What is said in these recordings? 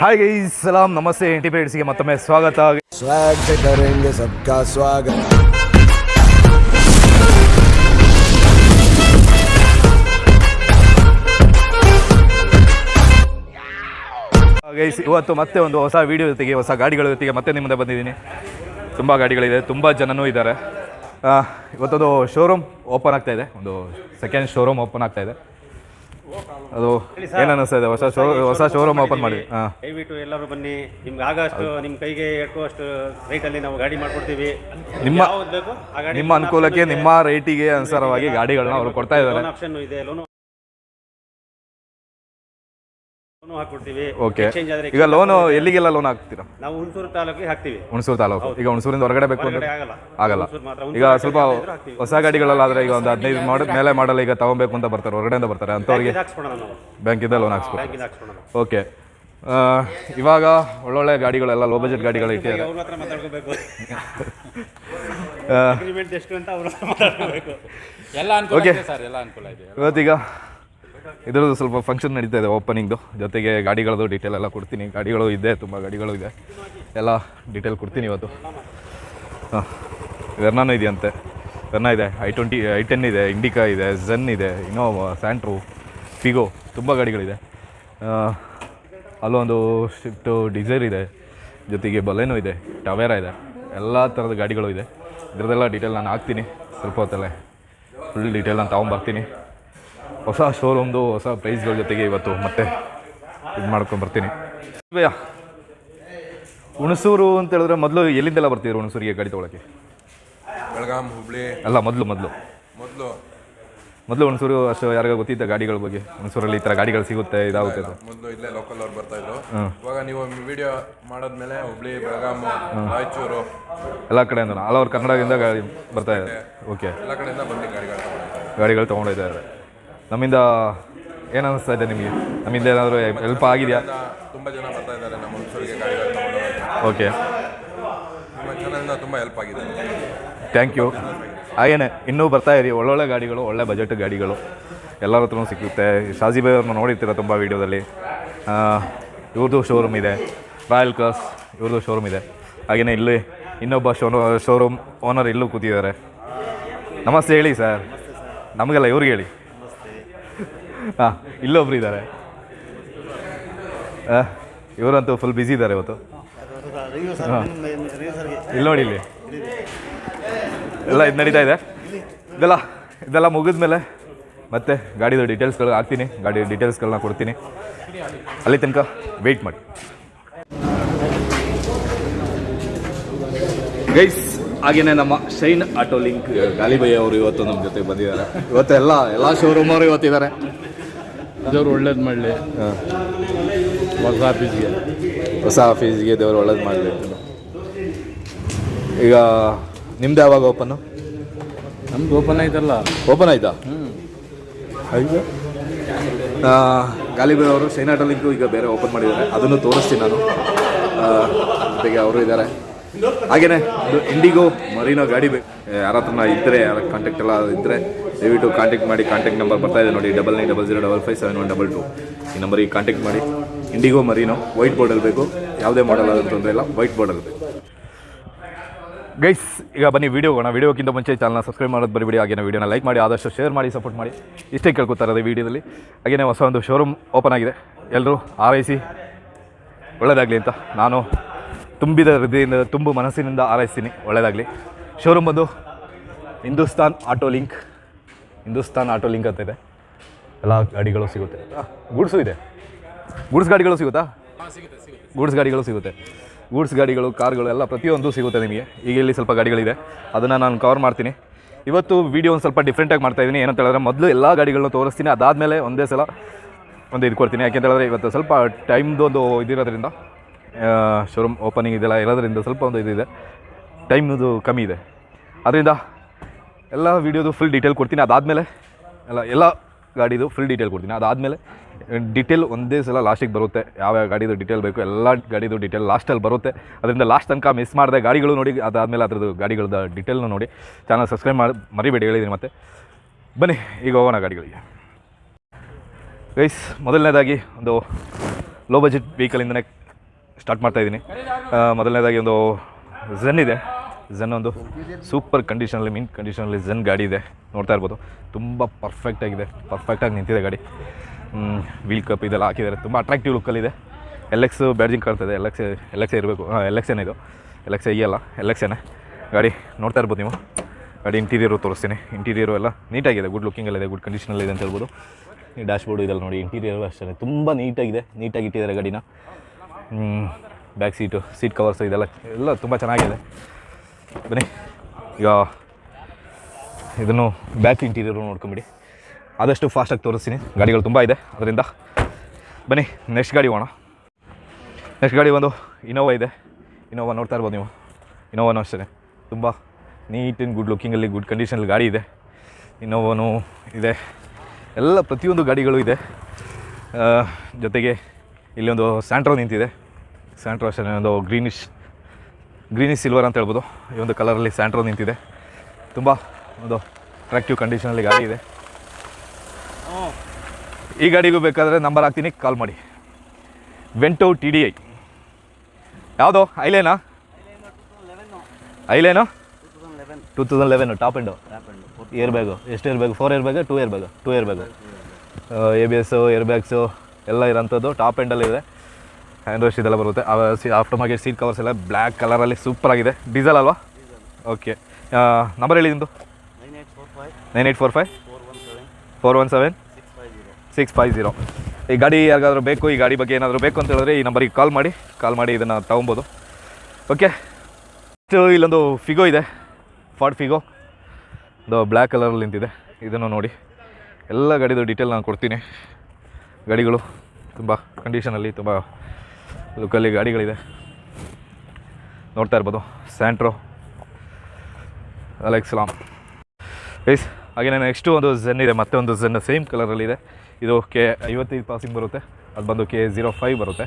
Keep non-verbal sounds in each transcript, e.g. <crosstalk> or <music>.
Hi ಸಲಾಂ ನಮಸ್ತೆ ಇಂಟಿಪೇಟ್ಸ್ಗೆ ಮತ್ತೊಮ್ಮೆ ಸ್ವಾಗತ. ಸ್ವಾಗತ ಸ್ವಾಗತ. ಇವತ್ತು ಮತ್ತೆ ಒಂದು ಹೊಸ ವಿಡಿಯೋ ಜೊತೆಗೆ ಹೊಸ ಗಾಡಿಗಳ ಜೊತೆಗೆ ಮತ್ತೆ ನಿಮ್ಮದೇ ಬಂದಿದ್ದೀನಿ. ತುಂಬ ಗಾಡಿಗಳಿದೆ ತುಂಬ ಜನನೂ ಇದ್ದಾರೆ. ಇವತ್ತೊಂದು ಶೋರೂಮ್ ಓಪನ್ ಆಗ್ತಾ ಇದೆ. ಒಂದು ಸೆಕೆಂಡ್ ಶೋರೂಮ್ ಓಪನ್ ಆಗ್ತಾ ಇದೆ. ಅದು ಏನು ಅನ್ನಿಸ್ತಾ ಇದೆ? ಹೊಸ ಶೋ ಹೊಸ ಶೋರೂಮ್ ಓಪನ್ ಮಾಡಿ. ಹಾಂ. ದಯವಿಟ್ಟು ಎಲ್ಲರೂ ಬನ್ನಿ. ನಿಮ್ಗೆ ಆಗಷ್ಟು ನಿಮ್ಮ ಕೈಗೆ ಎಟ್ಟುವಷ್ಟು ರೇಟಲ್ಲಿ ನಾವು ಗಾಡಿ ಮಾಡ್ಕೊಡ್ತೀವಿ. ನಿಮ್ಮ ಯಾವ್ದು ಬೇಕು ಆ ಗಾಡಿ ನಿಮ್ಮ ಅನುಕೂಲಕ್ಕೆ ನಿಮ್ಮ ರೇಟಿಗೆ ಅನುಸಾರವಾಗಿ ಗಾಡಿಗಳನ್ನ ಅವರು ಕೊಡ್ತಾ ಇದ್ದಾರೆ. ಆಪ್ಷನ್ ಇದೆ ಲೋನು ಓಕೆ ಎಕ್ಸ್ಚೇಂಜ್ ಆದ್ರೆ ಈಗ ಲೋನು ಎಲ್ಲಿಗೆಲ್ಲ ಲೋನ್ ಹಾಕ್ತೀರಾ? ನಾವು ಹುಣಸೂರು ತಾಲೂಕಿಗೆ ಹಾಕ್ತೀವಿ. ಹುಣಸೂರು ತಾಲೂಕು. ಈಗ ಹುಣಸೂರಿಂದ ಹೊರಗಡೆ ಬೇಕು ಅಂದ್ರೆ ಆಗಲ್ಲ. ಆಗಲ್ಲ. ಹುಣಸೂರು ಮಾತ್ರ. ಈಗ ಸ್ವಲ್ಪ ಹೊಸ ಗಾಡಿಗಳೆಲ್ಲ ಗಾಡಿಗಳಲ್ಲಾದ್ರೆ ಈಗ ಒಂದು ಹದಿನೈದು ಮಾಡ ಮೇಲೆ ಮಾಡಲ್ಲ ಈಗ ತಗೊಬೇಕು ಅಂತ ಬರ್ತಾರೆ ಹೊರಗಡೆಯಿಂದ ಬರ್ತಾರೆ ಅಂಥವ್ರಿಗೆ ನಾವು. ಬ್ಯಾಂಕಿಂದ ಲೋನ್ ಹಾಕ್ಸ್ಕೊಳೋಣ ಓಕೆ ಇವಾಗ ಒಳ್ಳೊಳ್ಳೆ ಗಾಡಿಗಳೆಲ್ಲ ಲೋ ಬಜೆಟ್ ಗಾಡಿಗಳು ಇಟ್ಟಿದ್ದಾರೆ. ಅವ್ರ ಹತ್ರ ಮಾತಾಡ್ಕೋಬೇಕು. ಅಗ್ರಿಮೆಂಟ್ ಎಷ್ಟು ಅಂತ ಅವ್ರ ಹತ್ರ ಮಾತಾಡ್ಕೋಬೇಕು. ಎಲ್ಲ ಅನುಕೂಲ. ಇದೆ ಸರ್ ಎಲ್ಲ ಅನುಕೂಲ ಇದೆ. ಇವತ್ತೀಗ ಇದ್ರದ್ದು ಸ್ವಲ್ಪ ಫಂಕ್ಷನ್ ನಡೀತಾ ಇದೆ ಓಪನಿಂಗ್ದು ಜೊತೆಗೆ ಗಾಡಿಗಳದ್ದು ಡೀಟೇಲ್ ಎಲ್ಲ ಕೊಡ್ತೀನಿ. ಗಾಡಿಗಳು ಇದೆ, ತುಂಬ ಗಾಡಿಗಳು ಇದೆ. ಎಲ್ಲ ಡೀಟೇಲ್ ಕೊಡ್ತೀನಿ ಇವತ್ತು. ಹಾಂ. ವೆರ್ನಾನು ಇದೆಯಂತೆ. ವೆರ್ನಾ ಇದೆ ಐ ಟ್ವೆಂಟಿ ಐ ಟೆನ್ ಇದೆ ಇಂಡಿಕಾ ಇದೆ ಝನ್ ಇದೆ ಇನೋವಾ ಸ್ಯಾಂಟ್ರು ಫಿಗೋ ತುಂಬ ಗಾಡಿಗಳಿದೆ. ಅಲ್ಲೊಂದು ಶಿಫ್ಟು ಡಿಸೈರ್ ಇದೆ. ಜೊತೆಗೆ ಬಲೆನೋ ಇದೆ ಟವೇರಾ ಇದೆ. ಎಲ್ಲ ಥರದ ಗಾಡಿಗಳು ಇದೆ. ಇದರದೆಲ್ಲ ಡೀಟೇಲ್ ನಾನು ಹಾಕ್ತೀನಿ. ಸ್ವಲ್ಪ ಹೊತ್ತಲ್ಲೇ. ಫುಲ್ ಡೀಟೇಲ್ ನಾನು ತೊಗೊಂಬರ್ತೀನಿ ಹೊಸ ಶೋರೂಮ್ದು ಹೊಸ ಪ್ರೈಸ್ಗಳ ಜೊತೆಗೆ ಇವತ್ತು ಮತ್ತೆ ಇದು ಮಾಡ್ಕೊಂಡು ಬರ್ತೀನಿ. ಭಯ್ಯ ಹುಣಸೂರು ಅಂತ ಹೇಳಿದ್ರೆ ಮೊದಲು ಎಲ್ಲಿಂದೆಲ್ಲ ಬರ್ತಿದ್ರು ಹುಣಸೂರಿಗೆ ಗಾಡಿ ತೊಗೊಳಕ್ಕೆ? ಬೆಳಗಾಂ ಹುಬ್ಳಿ. ಅಲ್ಲ ಮೊದಲು ಮೊದಲು. ಮೊದಲು. ಮೊದಲು ಹುಣಸೂರು ಅಷ್ಟು ಯಾರಿಗ ಗೊತ್ತಿದ್ದ ಗಾಡಿಗಳ ಬಗ್ಗೆ. ಹುಣಸೂರಲ್ಲಿ ಈ ಥರ ಗಾಡಿಗಳು ಸಿಗುತ್ತೆ ಇದಾಗುತ್ತೆ ಮೊದಲು ಇಲ್ಲೇ ಲೋಕಲ್ ಅವ್ರು ಬರ್ತಾ ಇದ್ರು. ಇವಾಗ ನೀವು ವಿಡಿಯೋ ಮಾಡಿದ್ಮೇಲೆ ಹುಬ್ಳಿ ಬೆಳಗಾಂ ರಾಯಚೂರು. ಎಲ್ಲ ಕಡೆಯಿಂದ ಆಲ್ ಓವರ್ ಕನ್ನಡದಿಂದ ಗಾಡಿ ಬರ್ತಾ ಇದೆ. ಓಕೆ ಎಲ್ಲ ಕಡೆಯಿಂದ ಬಂದು ಗಾಡಿಗಳು ಗಾಡಿಗಳು ತೊಗೊಂಡಿದ್ದಾರೆ. ನಮ್ಮಿಂದ ಏನು ಅನಿಸ್ತಾ ಇದೆ ನಿಮಗೆ? ನಮ್ಮಿಂದ ಏನಾದರೂ ಹೆಲ್ಪ್ ಆಗಿದೆಯಾ? ತುಂಬ ಜನ ಬರ್ತಾ ಇದ್ದಾರೆ ನಮ್ಮ ಹುಡುಗರಿಗೆ ಗಾಡಿಗಳು ಓಕೆ ನಿಮ್ಮ ಚಾನಲ್ನ ತುಂಬ ಹೆಲ್ಪ್ ಆಗಿದೆ. ಥ್ಯಾಂಕ್ ಯು ಹಾಗೇನೆ ಇನ್ನೂ ಬರ್ತಾ ಇರಿ. ಒಳ್ಳೊಳ್ಳೆ ಗಾಡಿಗಳು ಒಳ್ಳೆ ಬಜೆಟ್ ಗಾಡಿಗಳು. ಎಲ್ಲರ ಹತ್ರನೂ ಸಿಗುತ್ತೆ. ಶಾಜಿ ಬೈ ಅವ್ರನ್ನ ನೋಡಿರ್ತೀರ ತುಂಬ ವೀಡಿಯೋದಲ್ಲಿ? ಇವ್ರದ್ದು ಶೋರೂಮ್ ಇದೆ. ರಾಯಲ್ ಕ್ರಾಸ್ ಇವ್ರದ್ದು ಶೋರೂಮ್ ಇದೆ. ಹಾಗೆಯೇ ಇಲ್ಲಿ ಇನ್ನೊಬ್ಬ ಶೋ ಶೋರೂಮ್ ಓನರ್ ಇಲ್ಲೂ ಕೂತಿದ್ದಾರೆ. ನಮಸ್ತೆ ಹೇಳಿ ಸರ್ ನಮಗೆಲ್ಲ ಇವ್ರಿಗೆ ಹೇಳಿ. ಹಾಂ ಇಲ್ಲೊಬ್ರು ಇದ್ದಾರೆ ಇವರಂತೂ ಫುಲ್ ಬ್ಯುಸಿ ಇದ್ದಾರೆ ಇವತ್ತು. ಇಲ್ಲಿ ನೋಡಿ ಇಲ್ಲಿ. ಎಲ್ಲ ಇದು ನಡೀತಾ ಇದೆ. ಇದೆಲ್ಲ ಇದೆಲ್ಲ ಮುಗಿದ ಮೇಲೆ ಮತ್ತೆ ಗಾಡಿದು ಡೀಟೇಲ್ಸ್ಗಳು ಹಾಕ್ತೀನಿ. ಗಾಡಿ ಡೀಟೇಲ್ಸ್ಗಳನ್ನ ಕೊಡ್ತೀನಿ. ಅಲ್ಲಿ ತನಕ ವೆಯ್ಟ್ ಮಾಡಿ. ಗೈಸ್ ಹಾಗೆಯೇ ನಮ್ಮ ಶೈನ್ ಆಟೋ ಲಿಂಕ್, ಗಾಲಿಬಯ್ಯ ಅವರು ಇವತ್ತು ನಮ್ಮ ಜೊತೆ ಬಂದಿದ್ದಾರೆ. ಇವತ್ತು ಎಲ್ಲ ಎಲ್ಲ ಶೋರೂಮ್ ಅವರು ಇವತ್ತಿದ್ದಾರೆ. ದೇವ್ರು ಒಳ್ಳೇದು ಮಾಡಲಿ. ಹೊಸ ಆಫೀಸ್ಗೆ. ಹೊಸ ಆಫೀಸ್ಗೆ ದೇವ್ರು ಒಳ್ಳೇದು ಮಾಡಲಿ. ಈಗ ನಿಮ್ದು ಯಾವಾಗ ಓಪನ್ನು ನಮ್ದು ಓಪನ್ ಆಯ್ತಲ್ಲ ಓಪನ್ ಆಯ್ತಾ? ಹ್ಞೂ ಗಾಲಿಬೇರ್ ಅವರು ಆಟೋ ಈಗ ಬೇರೆ ಓಪನ್ ಮಾಡಿದ್ದಾರೆ. ಅದನ್ನು ತೋರಿಸ್ತೀನಿ ನಾನು. ಜೊತೆಗೆ ಅವರು ಇದ್ದಾರೆ. ಹಾಗೇನೆ, ಇಂಡಿಗೋ ಮರೀನೋ ಗಾಡಿ ಬೇಕು ಯಾರ ಹತ್ರ ಇದ್ದರೆ ಯಾರ ಕಾಂಟ್ಯಾಕ್ಟ್ ಎಲ್ಲ ಇದ್ರೆ, ದಯವಿಟ್ಟು ಕಾಂಟ್ಯಾಕ್ಟ್ ಮಾಡಿ ಕಾಂಟ್ಯಾಕ್ಟ್ ನಂಬರ್ ಬರ್ತಾ ಇದೆ ನೋಡಿ double nine double zero double five seven one double two ಈ ನಂಬರಿಗೆ ಕಾಂಟ್ಯಾಕ್ಟ್ ಮಾಡಿ. ಇಂಡಿಗೋ ಮರೀನೋ ವೈಟ್ ಬೋರ್ಡ್ ಬೇಕು. ಯಾವುದೇ ಮಾಡಲ್ ಆದರೂ ತೊಂದರೆ ಇಲ್ಲ ವೈಟ್ ಬೋರ್ಡ್ ಬೇಕು. ಗೈಸ್ ಈಗ ಬನ್ನಿ ವೀಡಿಯೋ ಹೋಗೋಣ. ವೀಡಿಯೋಕ್ಕಿಂತ ಮುಂಚೆ ಚಾನಲ್ನ ಸಬ್ಸ್ಕ್ರೈಬ್ ಮಾಡೋದು ಬರಿ ಆಗಿನ ವೀಡಿಯೋನ ಲೈಕ್ ಮಾಡಿ, ಆದಷ್ಟು ಶೇರ್ ಮಾಡಿ ಸಪೋರ್ಟ್ ಮಾಡಿ. ಇಷ್ಟೇ ಕೇಳ್ಕೊತಾರೆ ವಿಡಿಯೋದಲ್ಲಿ ಹಾಗೆಯೇ ಹೊಸ ಒಂದು ಶೋರೂಮ್ ಓಪನ್ ಆಗಿದೆ. ಎಲ್ಲರೂ ಆರೈಸಿ. ಒಳ್ಳೆಯದಾಗಲಿ ಅಂತ ನಾನು ತುಂಬಿದ ಹೃದಯದಿಂದ ತುಂಬು ಮನಸ್ಸಿನಿಂದ ಆರೈಸ್ತೀನಿ. ಒಳ್ಳೆಯದಾಗಲಿ ಶೋರೂಮ್ ಬಂದು Hindustan auto link. Hindustan auto link ಅಂತ ಇದೆ. ಎಲ್ಲ ಗಾಡಿಗಳು ಸಿಗುತ್ತೆ. ಗೂಡ್ಸು ಇದೆ. ಗೂಡ್ಸ್ ಗಾಡಿಗಳು ಸಿಗುತ್ತಾ? ಗೂಡ್ಸ್ ಗಾಡಿಗಳು ಸಿಗುತ್ತೆ. ಗೂಡ್ಸ್ ಗಾಡಿಗಳು ಕಾರ್ಗಳು ಎಲ್ಲ ಪ್ರತಿಯೊಂದು ಸಿಗುತ್ತೆ ನಿಮಗೆ. ಈಗ ಇಲ್ಲಿ ಸ್ವಲ್ಪ ಗಾಡಿಗಳಿದೆ. ಅದನ್ನು ನಾನು ಕವರ್ ಮಾಡ್ತೀನಿ. ಇವತ್ತು ವೀಡಿಯೋ ಒಂದು ಸ್ವಲ್ಪ ಡಿಫ್ರೆಂಟಾಗಿ ಮಾಡ್ತಾ ಇದ್ದೀನಿ ಏನಂತ ಹೇಳಿದ್ರೆ ಮೊದಲು ಎಲ್ಲ ಗಾಡಿಗಳನ್ನ ತೋರಿಸ್ತೀನಿ. ಅದಾದಮೇಲೆ ಒಂದೇ ಸಲ ಒಂದು ಇದು ಕೊಡ್ತೀನಿ. ಯಾಕೆಂತ ಹೇಳಿದ್ರೆ ಇವತ್ತು ಸ್ವಲ್ಪ ಟೈಮ್ದು ಒಂದು ಇದಿರೋದ್ರಿಂದ ಶೋರೂಮ್ ಓಪನಿಂಗ್ ಇದೆಲ್ಲ ಇರೋದ್ರಿಂದ ಸ್ವಲ್ಪ ಒಂದು ಇದಿದೆ ಟೈಮ್ದು ಕಮ್ಮಿ ಇದೆ. ಅದರಿಂದ ಎಲ್ಲ ವೀಡಿಯೋದು ಫುಲ್ ಡೀಟೇಲ್ ಕೊಡ್ತೀನಿ. ಅದಾದಮೇಲೆ ಎಲ್ಲ ಎಲ್ಲ ಗಾಡಿದು ಫುಲ್ ಡೀಟೇಲ್ ಕೊಡ್ತೀನಿ. ಅದಾದಮೇಲೆ ಡೀಟೇಲ್ ಒಂದೇ ಸಲ ಲಾಸ್ಟಿಗೆ ಬರುತ್ತೆ. ಯಾವ ಯಾವ ಗಾಡಿದು ಡೀಟೇಲ್ ಬೇಕು, ಎಲ್ಲ ಗಾಡಿದು ಡೀಟೇಲ್ ಲಾಸ್ಟಲ್ಲಿ ಬರುತ್ತೆ. ಅದರಿಂದ ಲಾಸ್ಟ್ ತನಕ ಮಿಸ್ ಮಾಡಿದೆ ಗಾಡಿಗಳು ನೋಡಿ, ಅದಾದಮೇಲೆ ಅದ್ರದ್ದು ಗಾಡಿಗಳದ್ದು ಡೀಟೇಲ್ನ ನೋಡಿ. ಚಾನಲ್ ಸಬ್ಸ್ಕ್ರೈಬ್ ಮಾಡಿ, ಮರಿಬೇಡಿ ಹೇಳಿದ್ದೀನಿ ಮತ್ತೆ. ಬನ್ನಿ, ಈಗ ಹೋಗೋಣ ಗಾಡಿಗಳಿಗೆ. ಗೈಸ್ ಮೊದಲನೇದಾಗಿ ಒಂದು ಲೋ ಬಜೆಟ್ ವೆಹಿಕಲಿಂದನೇ ಸ್ಟಾರ್ಟ್ ಮಾಡ್ತಾ ಇದ್ದೀನಿ. ಮೊದಲನೇದಾಗಿ ಒಂದು ಝೆನ್ ಇದೆ. ಝೆನ್ ಒಂದು ಸೂಪರ್ ಕಂಡೀಷನಲ್ಲಿ ಮೀನ್ ಕಂಡೀಷನಲ್ಲಿ ಝೆನ್ ಗಾಡಿ ಇದೆ. ನೋಡ್ತಾ ಇರ್ಬೋದು. ತುಂಬ ಪರ್ಫೆಕ್ಟಾಗಿದೆ ಪರ್ಫೆಕ್ಟಾಗಿ ನಿಂತಿದೆ ಗಾಡಿ. ವೀಲ್ ಕಪ್ ಇದೆಲ್ಲ ಹಾಕಿದ್ದಾರೆ. ತುಂಬ ಅಟ್ರಾಕ್ಟಿವ್ ಲುಕ್ಕಲ್ಲಿದೆ ಎಲ್ ಎಕ್ಸ್ ಬ್ಯಾಡ್ಜಿಂಗ್ ಕಾಣ್ತದೆ ಎಲ್ ಎಕ್ಸ್ ಎಲ್ ಎಕ್ಸ್ ಇರಬೇಕು. ಹಾಂ ಎಲ್ ಎಕ್ಸ್ ಇದು? ಎಲ್ ಎಕ್ಸ್ ಅಲ್ಲ ಎಲ್ ಎಕ್ಸ್ ಗಾಡಿ ನೋಡ್ತಾ ಇರ್ಬೋದು ನೀವು. ಗಾಡಿ ಇಂಟೀರಿಯರು ತೋರಿಸ್ತೀನಿ. ಇಂಟೀರಿಯರು ಎಲ್ಲ ನೀಟಾಗಿದೆ. ಗುಡ್ ಲುಕ್ಕಿಂಗಲ್ಲಿದೆ ಗುಡ್ ಕಂಡೀಷನಲ್ಲಿದೆ ಅಂತ ಹೇಳ್ಬೋದು. ಡ್ಯಾಶ್ ಬೋರ್ಡ್ ಇದೆಲ್ಲ ನೋಡಿ. ಇಂಟೀರಿಯರು ಅಷ್ಟೇ ತುಂಬ ನೀಟಾಗಿದೆ ನೀಟಾಗಿ ಇಟ್ಟಿದ್ದಾರೆ ಗಾಡಿನ. ಬ್ಯಾಕ್ ಸೀಟು ಸೀಟ್ ಕವರ್ಸು ಇದೆಲ್ಲ, ಎಲ್ಲ ತುಂಬ ಚೆನ್ನಾಗಿದೆ. ಬನ್ನಿ, ಈಗ ಇದನ್ನು ಬ್ಯಾಕ್ ಇಂಟೀರಿಯರು ನೋಡ್ಕೊಂಬಿಡಿ. ಆದಷ್ಟು ಫಾಸ್ಟಾಗಿ ತೋರಿಸ್ತೀನಿ. ಗಾಡಿಗಳು ತುಂಬ ಇದೆ, ಅದರಿಂದ. ಬನ್ನಿ ನೆಕ್ಸ್ಟ್ ಗಾಡಿ ಹೋಗೋಣ. ನೆಕ್ಸ್ಟ್ ಗಾಡಿ ಒಂದು ಇನೋವಾ ಇದೆ. ಇನೋವಾ ನೋಡ್ತಾ ಇರ್ಬೋದು ನೀವು. ಇನೋವಾನು ಅಷ್ಟೇ ತುಂಬ ನೀಟ್ ಆ್ಯಂಡ್ ಗುಡ್ ಲುಕ್ಕಿಂಗಲ್ಲಿ ಗುಡ್ ಕಂಡೀಷನಲ್ಲಿ ಗಾಡಿ ಇದೆ. ಇನೋವಾನು ಇದೆ. ಎಲ್ಲ ಪ್ರತಿಯೊಂದು ಗಾಡಿಗಳು ಇದೆ. ಜೊತೆಗೆ ಇಲ್ಲಿ ಒಂದು ಸ್ಯಾಂಟ್ರೋ ನಿಂತಿದೆ. ಸ್ಯಾಂಟ್ರೋ ಅಷ್ಟೇ ಒಂದು ಗ್ರೀನಿಶ್ ಗ್ರೀನಿಶ್ ಸಿಲ್ವರ್ ಅಂತ ಹೇಳ್ಬೋದು. ಈ ಒಂದು ಕಲರಲ್ಲಿ ಸ್ಯಾಂಟ್ರೋ ನಿಂತಿದೆ. ತುಂಬ ಒಂದು ಅಟ್ರಾಕ್ಟಿವ್ ಕಂಡೀಷನಲ್ಲಿ ಗಾಡಿ ಇದೆ. ಈ ಗಾಡಿಗೂ ಬೇಕಾದರೆ ನಂಬರ್ ಹಾಕ್ತೀನಿ ಕಾಲ್ ಮಾಡಿ. ವೆಂಟು ಟಿ ಡಿ ಐ ಯಾವುದು? ಐಲೇನಾ ಐಲೇನು two thousand eleven top end air bag ಎಷ್ಟು air bag four air bag two air bag two air bag A B S air bags ಎಲ್ಲ ಇರೋಂಥದ್ದು. ಟಾಪ್ ಎಂಡಲ್ಲಿ ಇದೆ. ಹ್ಯಾಂಡ್ ವಾಶ್ ಇದೆಲ್ಲ ಬರುತ್ತೆ. ಆಫ್ಟರ್ ಮಾರ್ಕೆಟ್ ಸೀಟ್ ಕವರ್ಸ್ ಎಲ್ಲ ಬ್ಲ್ಯಾಕ್ ಕಲರಲ್ಲಿ super ಆಗಿದೆ. ಡೀಸೆಲ್ ಅಲ್ವಾ? ಓಕೆ ನಂಬರ್ ಹೇಳಿ ನಿಮ್ಮದು nine eight four five. Four one seven six five. Zero ಈ ಗಾಡಿ ಯಾರಿಗಾದ್ರೂ ಬೇಕು ಈ ಗಾಡಿ ಬಗ್ಗೆ ಏನಾದರೂ ಬೇಕು ಅಂತ ಹೇಳಿದ್ರೆ ಈ ನಂಬರಿಗೆ ಕಾಲ್ ಮಾಡಿ. ಕಾಲ್ ಮಾಡಿ ಇದನ್ನು ತೊಗೊಬೋದು. ಓಕೆ ನೆಕ್ಸ್ಟು ಇಲ್ಲೊಂದು ಫಿಗೋ ಇದೆ. ಫಾರ್ಡ್ ಫಿಗೋ ಒಂದು ಬ್ಲ್ಯಾಕ್ ಕಲರಲ್ಲಿ ನಿಂತಿದೆ. ಇದನ್ನು ನೋಡಿ. ಎಲ್ಲ ಗಾಡಿದು ಡೀಟೇಲ್ ನಾನು ಕೊಡ್ತೀನಿ. ಗಾಡಿಗಳು ತುಂಬ ಕಂಡೀಷನಲ್ಲಿ ತುಂಬ ಲುಕ್ಕಲ್ಲಿ ಗಾಡಿಗಳಿದೆ. ನೋಡ್ತಾ ಇರ್ಬೋದು. ಸ್ಯಾಂಟ್ರೋ ಅಲೆಕ್ಸ್ಲಾಮ್ ಪ್ಲೀಸ್ ಹಾಗೆ ನೆಕ್ಸ್ಟು ಒಂದು ಝೆನ್ ಇದೆ, ಮತ್ತೆ ಒಂದು ಝೆನ್ ಸೇಮ್ ಕಲರಲ್ಲಿದೆ ಇದು. ಕೆ ಐವತ್ತೈದು ಪಾಸಿಂಗ್ ಬರುತ್ತೆ. ಅದು ಬಂದು ಕೆ ಝೀರೋ ಫೈವ್ ಬರುತ್ತೆ.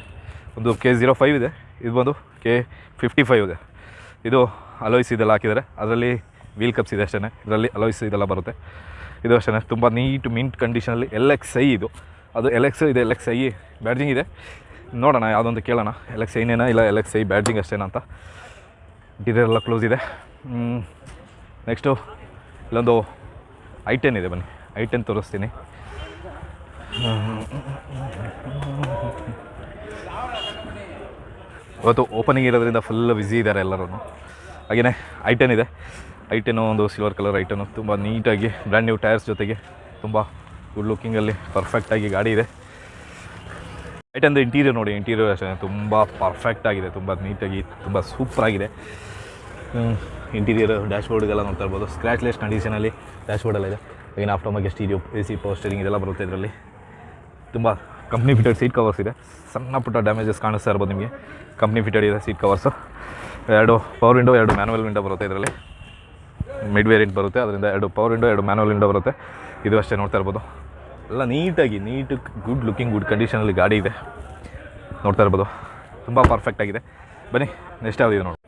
ಒಂದು ಕೆ ಝೀರೋ ಫೈವ್ ಇದೆ. ಇದು ಬಂದು ಕೆ ಫಿಫ್ಟಿ ಫೈವ್ ಇದೆ. ಇದು ಅಲೋಯ್ಸ್ ಇದೆಲ್ಲ ಹಾಕಿದ್ದಾರೆ. ಅದರಲ್ಲಿ ವೀಲ್ ಕಪ್ಸ್ ಇದೆ ಅಷ್ಟೇ ಇದರಲ್ಲಿ ಅಲೋಯ್ಸ್ ಇದೆಲ್ಲ ಬರುತ್ತೆ. ಇದು ಅಷ್ಟೇ ತುಂಬ ನೀಟ್ ಮಿಂಟ್ ಕಂಡೀಷನಲ್ಲಿ ಎಲ್ ಎಕ್ಸ್ ಇದು. ಅದು ಎಲೆಕ್ಸ್ ಇದೆ ಎಲೆಕ್ಸ್ ಐ ಬ್ಯಾಡ್ಜಿಂಗ್ ಇದೆ. ನೋಡೋಣ, ಯಾವುದೊಂದು ಕೇಳೋಣ. ಎಲೆಕ್ಸ್ ಐನೇನಾ ಇಲ್ಲ ಎಲೆಕ್ಸ್ ಐ ಬ್ಯಾಡ್ಜಿಂಗ್ ಅಷ್ಟೇನಾ ಅಂತ. ಇಂಟೀರಿಯರ್ ಎಲ್ಲ ಕ್ಲೋಸ್ ಇದೆ ನೆಕ್ಸ್ಟು ಇಲ್ಲೊಂದು ಐ ಟೆನ್ ಇದೆ ಬನ್ನಿ. ಐ ಟೆನ್ ತೋರಿಸ್ತೀನಿ. ಇವತ್ತು ಓಪನಿಂಗ್ ಇರೋದ್ರಿಂದ ಫುಲ್ ಬ್ಯುಸಿ ಇದ್ದಾರೆ ಎಲ್ಲರೂ ಹಾಗೆಯೇ ಐ ಟೆನ್ ಇದೆ. ಐ ಟೆನ್ನು ಒಂದು ಸಿಲ್ವರ್ ಕಲರ್ ಐ ಟೆನ್ನು ತುಂಬ ನೀಟಾಗಿ ಬ್ರ್ಯಾಂಡ್ ನ್ಯೂ ಟೈರ್ಸ್ ಜೊತೆಗೆ ತುಂಬ ಗುಡ್ ಲುಕ್ಕಿಂಗಲ್ಲಿ ಪರ್ಫೆಕ್ಟಾಗಿ ಗಾಡಿ ಇದೆ. ರೈಟ್ ಅಂದರೆ ಇಂಟೀರಿಯರ್ ನೋಡಿ ಇಂಟೀರಿಯರ್ ಅಷ್ಟೇ, ತುಂಬ ಪರ್ಫೆಕ್ಟ್ ಆಗಿದೆ, ತುಂಬ ನೀಟಾಗಿ ತುಂಬ ಸೂಪರಾಗಿದೆ ಇಂಟೀರಿಯರ್ ಡ್ಯಾಶ್ ಬೋರ್ಡ್ಗೆಲ್ಲ ನೋಡ್ತಾ ಇರ್ಬೋದು. ಸ್ಕ್ರ್ಯಾಚ್ಲೆಸ್ ಕಂಡೀಷನಲ್ಲಿ ಡ್ಯಾಶ್ ಬೋರ್ಡೆಲ್ಲ ಇದೆ. ಏನು after market stereo A C power steering ಇದೆಲ್ಲ ಬರುತ್ತೆ ಇದರಲ್ಲಿ. ತುಂಬ ಕಂಪ್ನಿ ಫಿಟೆಡ್ ಸೀಟ್ ಕವರ್ಸ್ ಇದೆ. ಸಣ್ಣ ಪುಟ್ಟ ಡ್ಯಾಮೇಜಸ್ ಕಾಣಿಸ್ತಾ ಇರ್ಬೋದು ನಿಮಗೆ. ಕಂಪ್ನಿ ಫಿಟೆಡ್ ಇದೆ ಸೀಟ್ ಕವರ್ಸು ಎರಡು ಪವರ್ ವಿಂಡೋ ಎರಡು ಮ್ಯಾನುವಲ್ ವಿಂಡೋ ಬರುತ್ತೆ ಇದರಲ್ಲಿ. ಮಿಡ್ ವೇರಿಯಂಟ್ ಬರುತ್ತೆ, ಅದರಿಂದ ಎರಡು ಪವರ್ ವಿಂಡೋ ಎರಡು ಮ್ಯಾನುವಲ್ ವಿಂಡೋ ಬರುತ್ತೆ. ಇದು ಅಷ್ಟೇ ನೋಡ್ತಾ ಇರ್ಬೋದು. ಎಲ್ಲ ನೀಟಾಗಿ, ನೀಟು ಗುಡ್ ಲುಕಿಂಗ್ ಗುಡ್ ಕಂಡೀಷನಲ್ಲಿ ಗಾಡಿ ಇದೆ. ನೋಡ್ತಾ ಇರ್ಬೋದು. ತುಂಬ ಪರ್ಫೆಕ್ಟ್ ಆಗಿದೆ. ಬನ್ನಿ ನೆಕ್ಸ್ಟ್ ಯಾವ್ದು ಇದೆ ನೋಡಿ.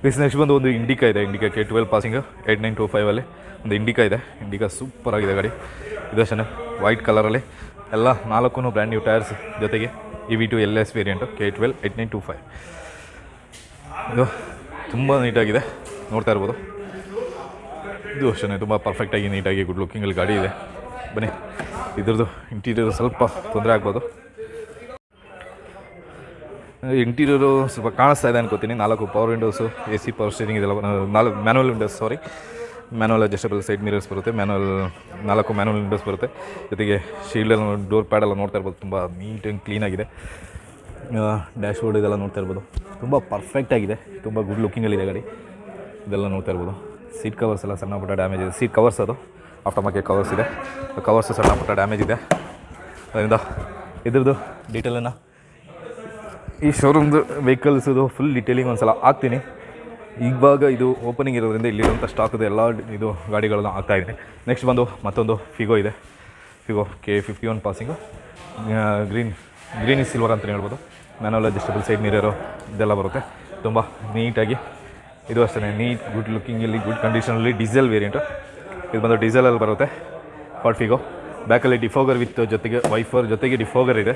ಪ್ಲೀಸ್ ನೆಕ್ಸ್ಟ್ ಬಂದು ಒಂದು ಇಂಡಿಕಾ ಇದೆ. Indica K twelve passing eight nine two ಫೈವಲ್ಲಿ ಒಂದು ಇಂಡಿಕಾ ಇದೆ. ಇಂಡಿಕಾ ಸೂಪರ್ ಆಗಿದೆ ಗಾಡಿ. ಇದು ಅಷ್ಟೇ ವೈಟ್ ಕಲರಲ್ಲಿ ಎಲ್ಲ ನಾಲ್ಕು ಬ್ರ್ಯಾಂಡ್ ನ್ಯೂ ಟೈರ್ಸ್ ಜೊತೆಗೆ E V two L S variant K twelve eight nine two five ಇದು ತುಂಬ ನೀಟಾಗಿದೆ ನೋಡ್ತಾ ಇರ್ಬೋದು. ಇದು ಅಷ್ಟೇ ತುಂಬ ಪರ್ಫೆಕ್ಟಾಗಿ ನೀಟಾಗಿ ಗುಡ್ ಲುಕ್ಕಿಂಗಲ್ಲಿ ಗಾಡಿ ಇದೆ. ಬನ್ನಿ. ಇದ್ರದ್ದು ಇಂಟೀರಿಯರ್ ಸ್ವಲ್ಪ ತೊಂದರೆ ಆಗ್ಬೋದು. ಇಂಟೀರಿಯರು ಸ್ವಲ್ಪ ಕಾಣಿಸ್ತಾ ಇದೆ ಅನ್ಕೋತೀನಿ. ನಾಲ್ಕು power windows A C power steering ಇದೆಲ್ಲ ನಾಲ್ಕು manual windows sorry manual adjustable side mirrors ಬರುತ್ತೆ. ಮ್ಯಾನುವಲ್ ನಾಲ್ಕು ಮ್ಯಾನುವಲ್ ವಿಂಡೋಸ್ ಬರುತ್ತೆ. ಜೊತೆಗೆ ಶೀಲ್ಡೆಲ್ಲ ಡೋರ್ ಪ್ಯಾಡೆಲ್ಲ ನೋಡ್ತಾ ಇರ್ಬೋದು. ತುಂಬ ನೀಟ್ ಆ್ಯಂಡ್ ಕ್ಲೀನಾಗಿದೆ ಡ್ಯಾಶ್ ಬೋರ್ಡ್ ಇದೆಲ್ಲ ನೋಡ್ತಾ ಇರ್ಬೋದು. ತುಂಬ ಪರ್ಫೆಕ್ಟಾಗಿದೆ ತುಂಬ ಗುಡ್ ಲುಕ್ಕಿಂಗಲ್ಲಿದೆ ಗಾಡಿ. ಇದೆಲ್ಲ ನೋಡ್ತಾ ಇರ್ಬೋದು. ಸೀಟ್ ಕವರ್ಸ್ ಎಲ್ಲ ಸಣ್ಣ ಪುಟ್ಟ ಡ್ಯಾಮೇಜ್ ಇದೆ. ಸೀಟ್ ಕವರ್ಸ್ ಅದು. ಆಫ್ಟರ್ ಮಾರ್ಕೆಟ್ ಕವರ್ಸ್ ಇದೆ ಕವರ್ಸ್ ಸಣ್ಣ ಪುಟ್ಟ ಡ್ಯಾಮೇಜ್ ಇದೆ. ಅದರಿಂದ ಇದ್ರದ್ದು ಡೀಟೇಲನ್ನು ಈ ಶೋರೂಮ್ದು ವೆಹಿಕಲ್ಸದು ಫುಲ್ ಡೀಟೇಲಿಂಗ್ ಒಂದು ಸಲ ಹಾಕ್ತೀನಿ. ಇವಾಗ ಇದು ಓಪನಿಂಗ್ ಇರೋದ್ರಿಂದ ಇಲ್ಲಿರುವಂಥ ಸ್ಟಾಕ್ದು ಎಲ್ಲ ಇದು ಗಾಡಿಗಳನ್ನು ಹಾಕ್ತಾಯಿದ್ದೀನಿ ನೆಕ್ಸ್ಟ್ ಬಂದು ಮತ್ತೊಂದು ಫಿಗೋ ಇದೆ. Figo K fifty one passing green green is silver ಅಂತಲೇ ಹೇಳ್ಬೋದು. ಮ್ಯಾನುವಲ್ ಅಡ್ಜಸ್ಟಬಲ್ ಸೈಡ್ ಮಿರರು ಇದೆಲ್ಲ ಬರುತ್ತೆ. ತುಂಬ ನೀಟಾಗಿ ಇದು ಅಷ್ಟೇ ನೀಟ್ ಗುಡ್ ಲುಕ್ಕಿಂಗಲ್ಲಿ ಗುಡ್ ಕಂಡೀಷನಲ್ಲಿ ಡೀಸೆಲ್ ವೇರಿಯಂಟು ಇದು ಬಂದು ಡೀಸೆಲಲ್ಲಿ ಬರುತ್ತೆ. ಫಾರ್ಟ್ ಫಿಗೋ ಬ್ಯಾಕಲ್ಲಿ ಡಿಫೋಗರ್ ವಿತ್ ಜೊತೆಗೆ ವೈಫರ್ ಜೊತೆಗೆ ಡಿಫೋಗರ್ ಇದೆ.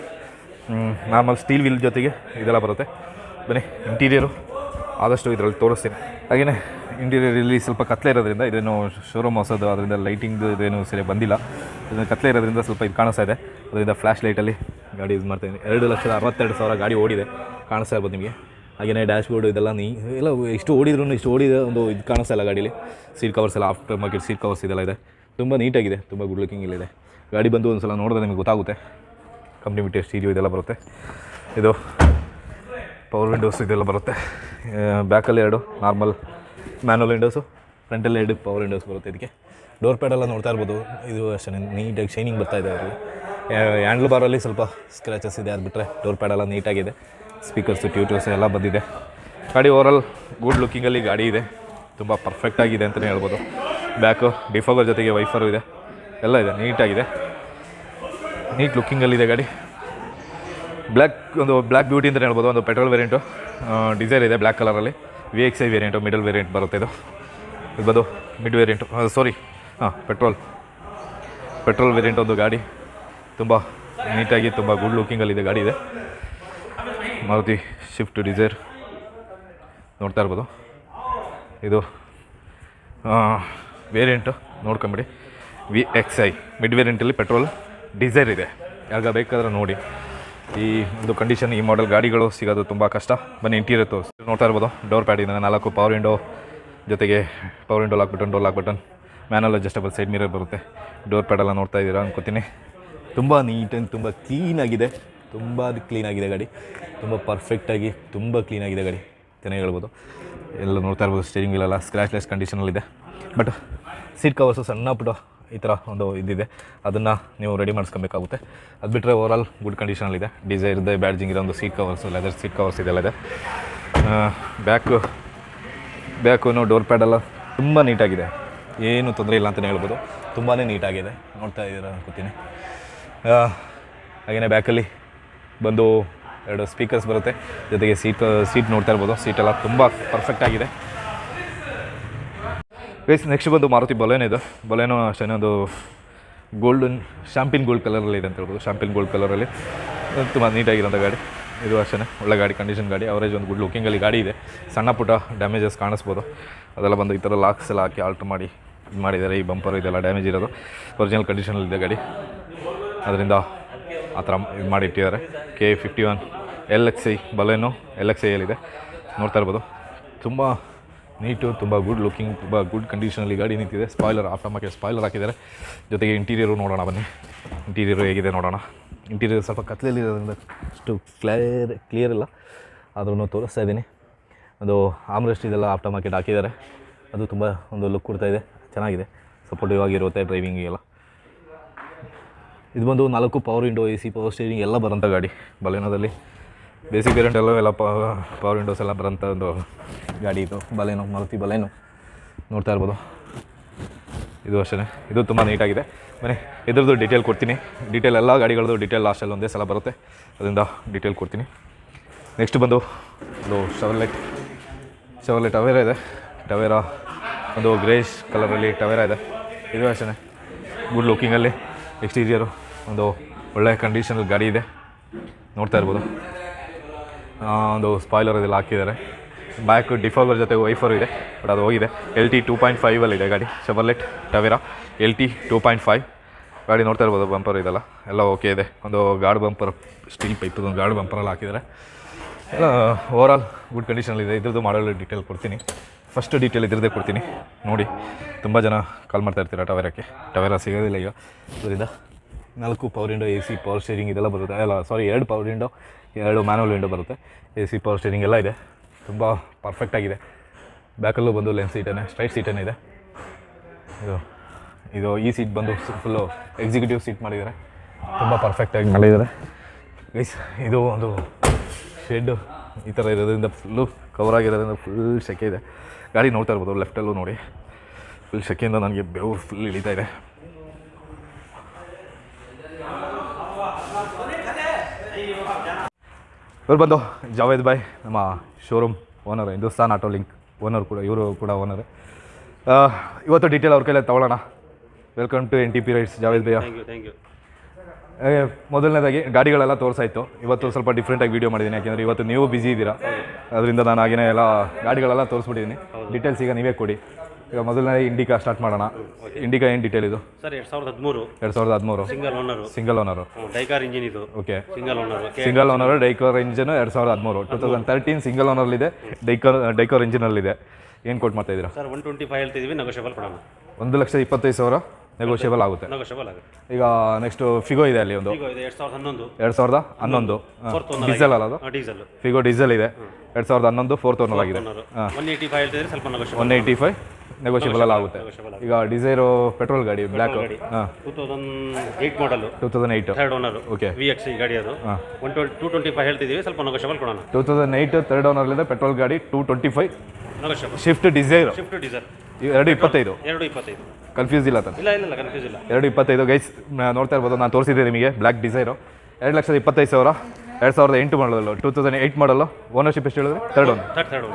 ನಾರ್ಮಲ್ ಸ್ಟೀಲ್ ವಿಲ್ ಜೊತೆಗೆ ಇದೆಲ್ಲ ಬರುತ್ತೆ. ಬನ್ನಿ ಇಂಟೀರಿಯರು ಆದಷ್ಟು ಇದರಲ್ಲಿ ತೋರಿಸ್ತೀನಿ. ಹಾಗೆಯೇ ಇಂಟೀರಿಯರ್ ಇಲ್ಲಿ ಸ್ವಲ್ಪ ಕತ್ಲೆ ಇರೋದ್ರಿಂದ ಇದೇನು ಶೋರೂಮ್ ಹೊಸದು, ಅದರಿಂದ ಲೈಟಿಂಗ್ದು ಇದೇನು ಸರಿ ಬಂದಿಲ್ಲ. ಇದನ್ನು ಕತ್ಲೆ ಇರೋದ್ರಿಂದ ಸ್ವಲ್ಪ ಇದು ಕಾಣಿಸ್ತಾ ಇದೆ. ಅದರಿಂದ ಫ್ಲ್ಯಾಶ್ ಲೈಟಲ್ಲಿ ಗಾಡಿ ಯೂಸ್ ಮಾಡ್ತಾಯಿದ್ದೀನಿ ಎರಡು ಲಕ್ಷದ ಅರವತ್ತೆರಡು ಸಾವಿರ ಗಾಡಿ ಓಡಿದೆ. ಕಾಣಿಸ್ತಾ ಇರ್ಬೋದು ನಿಮಗೆ. ಹಾಗೆಯೇ ಡ್ಯಾಶ್ ಬೋರ್ಡು ಇದೆಲ್ಲ ನೀ ಎಲ್ಲ ಎಷ್ಟು ಓಡಿದ್ರು ಇಷ್ಟು ಓಡಿದ ಒಂದು ಇದು ಕಾಣಿಸ್ತಾ ಇಲ್ಲ ಗಾಡೀಲಿ. ಸೀಟ್ ಕವರ್ಸ್ ಎಲ್ಲ ಆಫ್ಟರ್ ಮಾರ್ಕೆಟ್ ಸೀಟ್ ಕವರ್ಸ್ ಇದೆಲ್ಲ ಇದೆ. ತುಂಬ ನೀಟಾಗಿದೆ ತುಂಬ ಗುಡ್ ಲುಕಿಂಗ್ ಇಲ್ಲಿದೆ. ಗಾಡಿ ಬಂದು ಒಂದು ಸಲ ನೋಡಿದ್ರೆ ನಿಮಗೆ ಗೊತ್ತಾಗುತ್ತೆ. ಕಂಪ್ನಿ ಬಿಟ್ಟು ಸ್ಟೀರಿಯೋ ಇದೆಲ್ಲ ಬರುತ್ತೆ. ಇದು ಪವರ್ ವಿಂಡೋಸ್ ಇದೆಲ್ಲ ಬರುತ್ತೆ. ಬ್ಯಾಕಲ್ಲಿ ಎರಡು ನಾರ್ಮಲ್ ಮ್ಯಾನುವಲ್ ವಿಂಡೋಸು ಫ್ರಂಟಲ್ಲಿ ಎರಡು ಪವರ್ ವಿಂಡೋಸ್ ಬರುತ್ತೆ ಇದಕ್ಕೆ. ಡೋರ್ ಪ್ಯಾಡೆಲ್ಲ ನೋಡ್ತಾ ಇರ್ಬೋದು. ಇದು ಅಷ್ಟೇ ನೀಟಾಗಿ ಶೈನಿಂಗ್ ಬರ್ತಾ ಇದೆ ಅದರಲ್ಲಿ. ಹ್ಯಾಂಡ್ಲ್ ಬಾರಲ್ಲಿ ಸ್ವಲ್ಪ ಸ್ಕ್ರ್ಯಾಚಸ್ ಇದೆ ಅದು ಬಿಟ್ಟರೆ ಡೋರ್ ಪ್ಯಾಡೆಲ್ಲ ನೀಟಾಗಿದೆ ಸ್ಪೀಕರ್ಸು, ಟ್ಯೂಟರ್ಸ್ ಎಲ್ಲ ಬಂದಿದೆ. ಗಾಡಿ ಓವರಲ್ ಗುಡ್ ಲುಕ್ಕಿಂಗಲ್ಲಿ ಗಾಡಿ ಇದೆ. ತುಂಬ ಪರ್ಫೆಕ್ಟ್ ಆಗಿದೆ ಅಂತಲೇ ಹೇಳ್ಬೋದು. ಬ್ಯಾಕು ಡಿಫೋಗರ್ ಜೊತೆಗೆ ವೈಫರು ಇದೆ. ಎಲ್ಲ ಇದೆ ನೀಟಾಗಿದೆ ನೀಟ್ ಲುಕ್ಕಿಂಗಲ್ಲಿದೆ ಗಾಡಿ. ಬ್ಲ್ಯಾಕ್ ಒಂದು ಬ್ಲ್ಯಾಕ್ ಬ್ಯೂಟಿ ಅಂತಲೇ ಹೇಳ್ಬೋದು, ಒಂದು ಪೆಟ್ರೋಲ್ ವೇರಿಯಂಟು ಡಿಸೈರ್ ಇದೆ ಬ್ಲ್ಯಾಕ್ ಕಲರಲ್ಲಿ V X I variant middle variant ಬರುತ್ತೆ ಇದು. ಇದು ಮಿಡ್ ವೇರಿಯಂಟು ಸಾರಿ ಹಾಂ ಪೆಟ್ರೋಲ್ ಪೆಟ್ರೋಲ್ ವೇರಿಯಂಟ್ ಒಂದು ಗಾಡಿ. ತುಂಬ ನೀಟಾಗಿ ತುಂಬ ಗುಡ್ ಲುಕ್ಕಿಂಗಲ್ಲಿದೆ ಗಾಡಿ ಇದೆ. ಮಾರುತಿ ಶಿಫ್ಟ್ ಡಿಸೈರ್ ನೋಡ್ತಾ ಇರ್ಬೋದು. ಇದು ವೇರಿಯಂಟು ನೋಡ್ಕೊಂಬಿಡಿ. ವಿ ಎಕ್ಸ್ ಐ ಮಿಡ್ ವೇರಿಯಂಟಲ್ಲಿ ಪೆಟ್ರೋಲ್ ಡಿಸೈರ್ ಇದೆ. ಯಾವಾಗ ಬೇಕಾದ್ರೆ ನೋಡಿ. ಈ ಒಂದು ಕಂಡೀಷನ್ ಈ ಮಾಡೆಲ್ ಗಾಡಿಗಳು ಸಿಗೋದು ತುಂಬ ಕಷ್ಟ. ಬನ್ನಿ ಇಂಟೀರಿಯರ್ ತೋರಿಸಿ. ನೋಡ್ತಾ ಇರ್ಬೋದು ಡೋರ್ ಪ್ಯಾಡ್ ಇದೆ ನಾಲ್ಕು ಪವರ್ ವಿಂಡೋ ಜೊತೆಗೆ power window lock button door lock button manual adjustable side mirror ಬರುತ್ತೆ. ಡೋರ್ ಪ್ಯಾಡೆಲ್ಲ ನೋಡ್ತಾ ಇದ್ದೀರಾ ಅನ್ಕೋತೀನಿ. ತುಂಬ ನೀಟ್ ಆ್ಯಂಡ್ ತುಂಬ ಕ್ಲೀನಾಗಿದೆ ತುಂಬ ಕ್ಲೀನಾಗಿದೆ ಗಾಡಿ. ತುಂಬ ಪರ್ಫೆಕ್ಟಾಗಿ ತುಂಬ ಕ್ಲೀನಾಗಿದೆ ಗಾಡಿ. ಚೆನ್ನಾಗಿ ಹೇಳ್ಬೋದು. ಎಲ್ಲ ನೋಡ್ತಾ ಇರ್ಬೋದು ಸ್ಟೇರಿಂಗ್ ಇಲ್ಲೆಲ್ಲ ಸ್ಕ್ರ್ಯಾಚ್ಲೆಸ್ ಕಂಡೀಷನಲ್ಲಿದೆ ಬಟ್ ಸೀಟ್ ಕವರ್ಸು ಸಣ್ಣ ಪುಟ್ಟ ಈ ಥರ ಒಂದು ಇದಿದೆ. ಅದನ್ನು ನೀವು ರೆಡಿ ಮಾಡಿಸ್ಕೊಬೇಕಾಗುತ್ತೆ. ಅದು ಬಿಟ್ಟರೆ ಓವರಾಲ್ ಗುಡ್ ಕಂಡೀಷನಲ್ಲಿದೆ ಡಿಸೈರ್ದೆ ಬ್ಯಾಡ್ಜಿಂಗ್ ಇರೋ ಒಂದು seat covers leather seat covers ಇದೆಲ್ಲ ಇದೆ. ಬ್ಯಾಕು ಬ್ಯಾಕು ಡೋರ್ ಪ್ಯಾಡೆಲ್ಲ ತುಂಬ ನೀಟಾಗಿದೆ ಏನು ತೊಂದರೆ ಇಲ್ಲ ಅಂತಲೇ ಹೇಳ್ಬೋದು. ತುಂಬಾ ನೀಟಾಗಿದೆ ನೋಡ್ತಾ ಇದ್ದೀರ ಅನ್ಕೋತೀನಿ. ಹಾಗೆಯೇ ಬ್ಯಾಕಲ್ಲಿ ಬಂದು ಎರಡು ಸ್ಪೀಕರ್ಸ್ ಬರುತ್ತೆ. ಜೊತೆಗೆ ಸೀಟ್ ಸೀಟ್ ನೋಡ್ತಾ ಇರ್ಬೋದು. ಸೀಟೆಲ್ಲ ತುಂಬ ಪರ್ಫೆಕ್ಟ್ ಆಗಿದೆ. ಗೈಸ್ ನೆಕ್ಸ್ಟ್ ಬಂದು ಮಾರುತಿ ಬೊಲೆನೋ ಇದು. ಬೊಲೆನೋ ಅಷ್ಟೇ ಒಂದು ಗೋಲ್ಡನ್ ಶಾಂಪಿನ್ ಗೋಲ್ಡ್ ಕಲರಲ್ಲಿ ಇದೆ ಅಂತ ಹೇಳ್ಬೋದು. ಶಾಂಪಿನ್ ಗೋಲ್ಡ್ ಕಲರಲ್ಲಿ ತುಂಬ ನೀಟಾಗಿರೋಂಥ ಗಾಡಿ. ಇದು ಅಷ್ಟೇ ಒಳ್ಳೆ ಗಾಡಿ ಕಂಡೀಷನ್ ಗಾಡಿ. ಅವರೇಜ್ ಒಂದು ಗುಡ್ ಲುಕಿಂಗಲ್ಲಿ ಗಾಡಿ ಇದೆ. ಸಣ್ಣ ಪುಟ್ಟ ಡ್ಯಾಮೇಜಸ್ ಕಾಣಿಸ್ಬೋದು. ಅದೆಲ್ಲ ಬಂದು ಈ ಥರ ಲಾಕ್ಸ್ ಎಲ್ಲ ಹಾಕಿ ಆಲ್ಟ್ರ್ ಮಾಡಿ, ಇದು ಮಾಡಿದ್ದಾರೆ. ಈ ಬಂಪರ್ ಇದೆಲ್ಲ ಡ್ಯಾಮೇಜ್ ಇರೋದು. ಒರಿಜಿನಲ್ ಕಂಡೀಷನಲ್ಲಿದೆ ಗಾಡಿ. ಅದರಿಂದ ಆ ಥರ ಇದು ಮಾಡಿ ಇಟ್ಟಿದ್ದಾರೆ K fifty one L X I Baleno L X ಐಯಲ್ಲಿದೆ ನೋಡ್ತಾ ಇರ್ಬೋದು. ತುಂಬ ನೀಟು, ತುಂಬ ಗುಡ್ ಲುಕಿಂಗ್ ತುಂಬ ಗುಡ್ ಕಂಡೀಷನಲ್ಲಿ ಗಾಡಿ ನಿಂತಿದೆ. ಸ್ಪಾಯ್ಲರ್ ಆಫ್ಟರ್ ಮಾರ್ಕೆಟ್ ಸ್ಪಾಯ್ಲರ್ ಹಾಕಿದ್ದಾರೆ. ಜೊತೆಗೆ ಇಂಟೀರಿಯರು ನೋಡೋಣ ಬನ್ನಿ. ಇಂಟೀರಿಯರು ಹೇಗಿದೆ ನೋಡೋಣ. ಇಂಟೀರಿಯರ್ ಸ್ವಲ್ಪ ಕತ್ಲೆಯಲ್ಲಿ ಇರೋದ್ರಿಂದ ಅಷ್ಟು ಕ್ಲಿಯರ್ ಕ್ಲಿಯರ್ ಇಲ್ಲ. ಆದ್ರೂ ತೋರಿಸ್ತಾ ಇದ್ದೀನಿ. ಅದು ಆಮ್ರೆಸ್ಟ್ ಇದೆಲ್ಲ ಆಫ್ಟರ್ ಮಾರ್ಕೆಟ್ ಹಾಕಿದ್ದಾರೆ. ಅದು ತುಂಬ ಒಂದು ಲುಕ್ ಕೊಡ್ತಾಯಿದೆ ಚೆನ್ನಾಗಿದೆ. ಸಪೋರ್ಟಿವ್ ಆಗಿರುತ್ತೆ ಡ್ರೈವಿಂಗಿಗೆಲ್ಲ ಇದು ಬಂದು ನಾಲ್ಕು power window A C power steering ಎಲ್ಲ ಬರೋಂಥ ಗಾಡಿ. ಬಲೇನೋದಲ್ಲಿ ಬೇಸಿಕ್ ವೇರಿಯಂಟ್ ಎಲ್ಲ ಎಲ್ಲ ಪವರ್ ವಿಂಡೋಸ್ ಎಲ್ಲ ಬರೋಂಥ ಒಂದು ಗಾಡಿ ಇದು. ಬಲೇನೋ ಮರುತಿ ಬಲೇನೋ ನೋಡ್ತಾ ಇರ್ಬೋದು. ಇದು ಅಷ್ಟೇ ಇದು ತುಂಬ ನೀಟಾಗಿದೆ ಬನ್ನಿ, ಇದ್ರದ್ದು ಡೀಟೇಲ್ ಕೊಡ್ತೀನಿ. ಡೀಟೇಲ್ ಎಲ್ಲ ಗಾಡಿಗಳದ್ದು ಡೀಟೇಲ್ ಲಾಸ್ಟಲ್ಲಿ ಒಂದೇ ಸಲ ಬರುತ್ತೆ. ಅದರಿಂದ ಡೀಟೇಲ್ ಕೊಡ್ತೀನಿ. ನೆಕ್ಸ್ಟ್ ಬಂದು ಒಂದು ಶವರ್ಲೆಟ್ ಶವರ್ಲೆಟ್ ಟವೇರ ಇದೆ. ಟವೇರಾ ಒಂದು ಗ್ರೇಷ್ ಕಲರಲ್ಲಿ ಟವೇರಾ ಇದೆ. ಇದು ಅಷ್ಟೇ ಗುಡ್ ಲುಕಿಂಗಲ್ಲಿ ಎಕ್ಸ್ಟೀರಿಯರು ಒಂದು ಒಳ್ಳೆಯ ಕಂಡೀಷನಲ್ಲಿ ಗಾಡಿ ಇದೆ. ನೋಡ್ತಾ ಇರ್ಬೋದು. ಒಂದು ಸ್ಪಾಯ್ಲರ್ ಇದೆಲ್ಲ ಹಾಕಿದ್ದಾರೆ. ಬ್ಯಾಕ್ ಡಿಫಾಲ್ವರ್ ಜೊತೆ ವೈಫರ್ ಇದೆ ಬಟ್ ಅದು ಹೋಗಿದೆ. ಎಲ್ ಟಿ ಟೂ ಪಾಯಿಂಟ್ ಫೈವಲ್ಲಿ ಇದೆ ಗಾಡಿ. Chevrolet Tavera L T two point five ಗಾಡಿ ನೋಡ್ತಾ ಇರ್ಬೋದು ಬಂಪರ್ ಇದೆಲ್ಲ. ಎಲ್ಲ ಓಕೆ ಇದೆ. ಒಂದು ಗಾರ್ಡ್ ಬಂಪರ್ ಸ್ಟೀಲ್ ಪೈಪ್ ಒಂದು ಗಾರ್ಡ್ ಬಂಪರಲ್ಲಿ ಹಾಕಿದ್ದಾರೆ. ಎಲ್ಲ ಓವರಾಲ್ ಗುಡ್ ಕಂಡೀಷನಲ್ಲಿದೆ ಇದ್ರದ್ದು ಮಾಡಲ್ ಡೀಟೇಲ್ ಕೊಡ್ತೀನಿ. ಫಸ್ಟ್ ಡೀಟೇಲ್ ಇದ್ರದ್ದೇ ಕೊಡ್ತೀನಿ. ನೋಡಿ, ತುಂಬ ಜನ ಕಾಲ್ ಮಾಡ್ತಾ ಇರ್ತೀರ ಟವೇರಕ್ಕೆ? ಟವೇರ ಸಿಗೋದಿಲ್ಲ ಈಗ. ಅದರಿಂದ ನಾಲ್ಕು power window A C power steering ಇದೆಲ್ಲ ಬರುತ್ತೆ. ಅಲ್ಲ ಸಾರಿ ಎರಡು ಪವರ್ ವಿಂಡೋ ಎರಡು ಮ್ಯಾನುವಲ್ ವಿಂಡೋ ಬರುತ್ತೆ. ಎ ಸಿ ಪವರ್ ಸ್ಟೇರಿಂಗ್ ಎಲ್ಲ ಇದೆ. ತುಂಬ ಪರ್ಫೆಕ್ಟಾಗಿದೆ ಬ್ಯಾಕಲ್ಲೂ ಬಂದು ಲೆನ್ ಸೀಟೇ ಸ್ಟ್ರೈಟ್ ಸೀಟೇ ಇದೆ. ಇದು ಇದು ಈ ಸೀಟ್ ಬಂದು ಫುಲ್ಲು ಎಕ್ಸಿಕ್ಯೂಟಿವ್ ಸೀಟ್ ಮಾಡಿದ್ದಾರೆ. ತುಂಬ ಪರ್ಫೆಕ್ಟಾಗಿ ಮಾಡಿದ್ದಾರೆ. ಇದು ಒಂದು ಶೆಡ್ಡು ಈ ಥರ ಇರೋದ್ರಿಂದ ಫುಲ್ಲು ಕವರ್ ಆಗಿರೋದ್ರಿಂದ ಫುಲ್ ಸೆಕೆ ಇದೆ. ಗಾಡಿ ನೋಡ್ತಾ ಇರ್ಬೋದು ಲೆಫ್ಟಲ್ಲೂ ನೋಡಿ. ಫುಲ್ ಸೆಕೆಯಿಂದ ನನಗೆ ಬೆವರು ಫುಲ್ ಇಳಿತಾ ಇದೆ. ಇವ್ರು ಬಂದು, ಜಾವೇದ್ ಬಾಯ್ ನಮ್ಮ showroom owner Hindustan auto link owner ಕೂಡ, ಇವರು ಕೂಡ ಓನರ್ ಇವತ್ತು ಡೀಟೇಲ್ ಅವ್ರ ಕೈಲೇ ತಗೊಳ್ಳೋಣ. Welcome to N T P rights Javed you thank you ಮೊದಲನೇದಾಗಿ ಗಾಡಿಗಳೆಲ್ಲ ತೋರಿಸಾಯಿತು ಇವತ್ತು ಸ್ವಲ್ಪ ಡಿಫ್ರೆಂಟಾಗಿ ವೀಡಿಯೋ ಮಾಡಿದ್ದೀನಿ ಯಾಕೆಂದರೆ ಇವತ್ತು ನೀವು ಬಿಸಿ ಇದ್ದೀರಾ. ಅದರಿಂದ ನಾನು ಹಾಗೇನೇ ಎಲ್ಲ ಗಾಡಿಗಳೆಲ್ಲ ತೋರಿಸ್ಬಿಟ್ಟಿದ್ದೀನಿ ಡೀಟೇಲ್ಸ್ ಈಗ ನೀವೇ ಕೊಡಿ. ಈಗ ಮೊದಲನೇ ಇಂಡಿಕಾ ಸ್ಟಾರ್ಟ್ ಮಾಡೋಣ. ಇಂಡಿಕಾ ಏನು ಡೀಟೇಲ್ ಇದು? ಸರ್ ಎರಡು ಸಾವಿರದ ಹದಿಮೂರು. ಎರಡು ಸಾವಿರದ ಹದಿಮೂರು. Single owner single owner Dicor engine ಇದು. Okay single owner single owner Dicor engine ಎರಡು ಸಾವಿರದ ಹದಿಮೂರು. ಟೂ ತೌಸಂಡ್ ತರ್ಟೀನ್ ಸಿಂಗಲ್ ಓನರ್ಲಿದೆ ಡೈಕೋರ್ ಡೈಕೋರ್ ಇಂಜಿನಲ್ಲಿದೆ ಏನು ಕೊಟ್ಟು ಮಾಡ್ತಾ ಇದ್ದೀರಾ? ಸರ್ ಒನ್ ಟ್ವೆಂಟಿ ಫೈವ್ ಹೇಳ್ತಿದ್ದೀವಿ ನೆಗೋಷಿಯಬಲ್ ಕೊಡೋಣ. ಒಂದು ಲಕ್ಷ ಇಪ್ಪತ್ತೈದು ಸಾವಿರ. ನೆಗೋಷಿಯಬಲ್ ಆಗುತ್ತೆ. ನೆಗೋಷಿಯಬಲ್ ಆಗುತ್ತೆ. ಈಗ ನೆಕ್ಸ್ಟ್ ಫಿಗೋ ಇದೆ ಅಲ್ಲಿ ಒಂದು. ಎರಡ್ ಸಾವಿರದ ಹನ್ನೊಂದು. ಎರಡು ಸಾವಿರದ ಹನ್ನೊಂದು. ಫೋರ್ತ್ ಓನರ್ ಡೀಸೆಲ್ ಅಲ್ಲ ಅದು? ಡೀಸೆಲ್ ಫಿಗೋ ಡೀಸೆಲ್ ಇದೆ. ಎರಡು ಸಾವಿರದ ಹನ್ನೊಂದು ಫೋರ್ತ್ ಓನರ್ ಆಗಿದೆ. ಓನರು ಒನ್ ಏಯ್ಟಿ ಫೈವ್ ಹೇಳ್ತಿದ್ರೆ ಸ್ವಲ್ಪ negotiable one eighty five negotiable ಆಗುತ್ತೆ. ಈಗ ಡಿಸೈರು ಪೆಟ್ರೋಲ್ ಗಾಡಿ black two thousand eight model two thousand eight third owner okay V X ಗಾಡಿ ಅದು. One twenty two twenty five ಹೇಳ್ತಿದ್ದೀವಿ ಸ್ವಲ್ಪ negotiable ಕೊಡೋಣ. ಟೂ ತೌಸಂಡ್ ಏಯ್ಟ್ ತರ್ಡ್ ಓನರ್ಲಿದೆ ಪೆಟ್ರೋಲ್ ಗಾಡಿ two twenty five Swift Dzire Swift diesel ಎರಡು ಇಪ್ಪತ್ತೈದು. ಎರಡು ಇಪ್ಪತ್ತೈದು. ಕನ್ಫ್ಯೂಸ್ ಇಲ್ಲ ತಾನೆ. ಇಲ್ಲ ಇಲ್ಲ ಕನ್ಫ್ಯೂಸ್ ಇಲ್ಲ. ಎರಡು ಇಪ್ಪತ್ತೈದು. ಗೈಸ್ ನೋಡ್ತಾ ಇರ್ಬೋದು ನಾನು ತೋರಿಸಿದ್ದೆ ನಿಮಗೆ ಬ್ಲ್ಯಾಕ್ ಡಿಸೈರು ಎರಡು ಲಕ್ಷದ ಇಪ್ಪತ್ತೈದು ಸಾವಿರ ಎರಡು ಸಾವಿರದ ಎಂಟು model two thousand eight model ownership ಎಷ್ಟು ಹೇಳಿದ್ರೆ? ತರ್ಡ್ ಓನರ್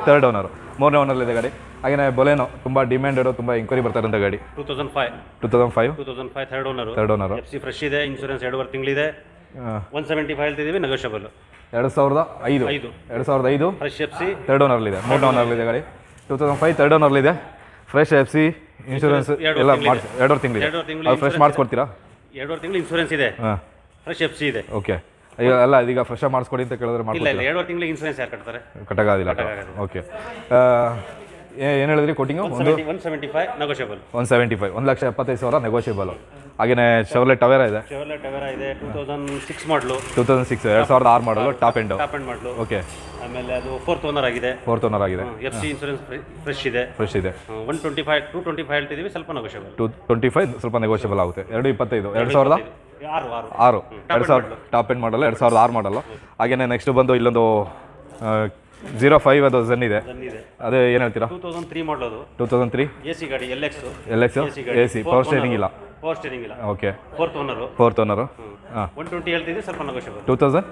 ತರ್ಡ್ ಓನರು ಮೂರನೇ ಓನರ್ಲಿದೆ ಗಾಡಿ. ಹಾಗೆಯೇ ಬೊಲೆನೋ ತುಂಬ ಡಿಮ್ಯಾಂಡೆಡು ತುಂಬ ಎಂಕ್ವೈರಿ ಬರ್ತಾರಂತ ಗಾಡಿ. Two thousand five two thousand five two thousand five third owner third owner F C fresh ಇದೆ ಇನ್ಶೂರೆನ್ಸ್ ಎರಡುವರೆ ತಿಂಗಳಿದೆ. ಒನ್ ಸೆವೆಂಟಿ ಫೈವ್ ಹೇಳ್ತಿದ್ದೀವಿ ನೆಗೋಷಿಯಬಲ್ ಎರಡು ಸಾವಿರದ ಐದು. ಐದು. ಎರಡು ಸಾವಿರದ ಐದು. ಫ್ರೆಶ್ ಎಫ್ ಸಿ ತರ್ಡ್ ಓನರ್ಲಿದೆ ಮೂರನೇ ಓನರ್ಲಿದೆ ಗಾಡಿ. ಟೂ ತೌಸಂಡ್ ಫೈವ್ ತರ್ಡ್ ಓನರ್ಲಿದೆ ಫ್ರೆಶ್ ಎಫ್ ಸಿ ಇನ್ಶೂರೆನ್ಸ್ ಎಲ್ಲ. ಮಾಡಿಸಿ ಎರಡೂವರೆ ತಿಂಗಳು ಫ್ರೆಶ್ ಮಾಡಿಸ್ಕೊಡ್ತೀರಾ? ಎರಡೂವರೆ ತಿಂಗಳು ಇನ್ಶೂರೆನ್ಸ್ ಇದೆ. ಹಾಂ. ಫ್ರೆಶ್ ಎಫ್ ಸಿ ಇದೆ. ಓಕೆ ಅಯ್ಯೋ ಅಲ್ಲ ಇದೀಗ ಫ್ರೆಶ್ ಮಾಡಿಸ್ಕೊಡಿ ಅಂತ ಕೇಳಿದ್ರೆ ಇಲ್ಲ ಎರಡೂವರೆ ಇಲ್ಲ ಎರಡುವರೆ ತಿಂಗಳು ಇನ್ಶೂರೆನ್ಸ್ ಯಾರು ಕಟ್ತಾರೆ? ಕಟ್ಟಕ್ಕಾಗೋದಿಲ್ಲ ಓಕೆ ಏನು ಹೇಳಿದ್ರಿ ಕೊಟ್ಟಿಂಗು ಒಂದು one seventy five negotiable one seventy five ಒಂದು ಲಕ್ಷ ಎಪ್ಪತ್ತೈದು ಸಾವಿರ ನೆಗೋಷಿಯಬಲ್ ಹಾಗೆಯೇ ಶವರ್ಲೆ ಟವೆರ ಇದೆ. ಚೆವರ್ಲೆಟ್ ಟವೆರಾ ಇದೆ two thousand six model two thousand six ಎರಡು ಸಾವಿರದ ಆರು model top end top model okay ಆಮೇಲೆ ಅದು ಫೋರ್ತ್ ಓನರ್ ಆಗಿದೆ. ಫೋರ್ತ್ ಓನರ್ ಆಗಿದೆ. ಎಫ್ ಸಿ ಇನ್ಶೂರೆನ್ಸ್ ಫ್ರೆಶ್ ಇದೆ. ಫ್ರೆಶ್ ಇದೆ. One twenty five two twenty five ಹೇಳ್ತಿದ್ದೀವಿ ಸ್ವಲ್ಪ ನೆಗೋಷಿಯಬಲ್ ಟು ಟ್ವೆಂಟಿ ಫೈವ್ ಸ್ವಲ್ಪ ನೆಗೋಷಿಯಬಲ್ ಆಗುತ್ತೆ. ಎರಡು ಇಪ್ಪತ್ತೈದು ಎರಡು ಸಾವಿರದ ಆರು ಎರಡು ಸಾವಿರ ಟಾಪ್ ಎಂಡ್ ಮಾಡಲ್ಲ ಎರಡು ಸಾವಿರದ ಆರು ಮಾಡಲ್ಲ ಹಾಗೆಯೇ ನೆಕ್ಸ್ಟ್ ಬಂದು ಇಲ್ಲೊಂದು ಜೀರೋ ಫೈವ್ ಅದು ಝನ್ ಇದೆ. ಇದೆ. ಅದೇ ಏನು ಹೇಳ್ತೀರಾ? Two thousand three model two thousand three A C ಗಾಡಿ L X L X A C power steering ಇಲ್ಲ. ಪವರ್ ಸ್ಟೇರಿಂಗ್ ಇಲ್ಲ. Okay fourth owner fourth owner ಹಾಂ. ಒನ್ ಟ್ವೆಂಟಿ ಹೇಳ್ತಿದ್ದೀವಿ ಸ್ವಲ್ಪ negotiable two thousand